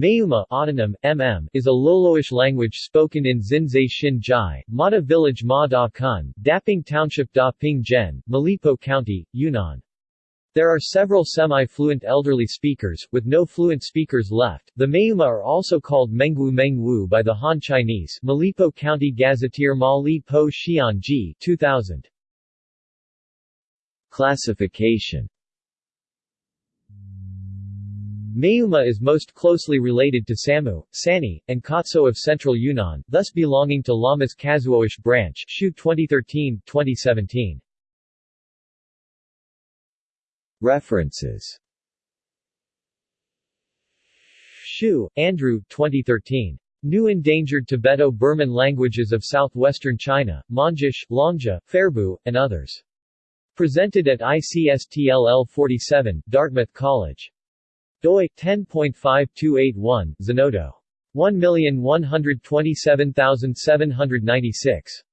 Mayuma autonym, MM, is a Loloish language spoken in Xinzhai Xinjai, Mata Village Ma Da Kun, Daping Township Da Ping Zhen, Malipo County, Yunnan. There are several semi-fluent elderly speakers, with no fluent speakers left. The Mayuma are also called Mengwu Mengwu by the Han Chinese Malipo County Gazetteer Ma Li Po Xian Ji 2000. Classification Mayuma is most closely related to Samu, Sani, and Kotso of central Yunnan, thus belonging to Lama's Kazhuoish branch Hsiu 2013-2017. References Hsiu, Andrew 2013. New Endangered Tibeto-Burman Languages of Southwestern China, Mondzish, Longjia, Fairbu, and others. Presented at ICSTLL 47, Dartmouth College doi 10.5281 Zenodo. 1127796